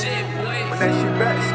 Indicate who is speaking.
Speaker 1: shit, boy.
Speaker 2: When that shit back,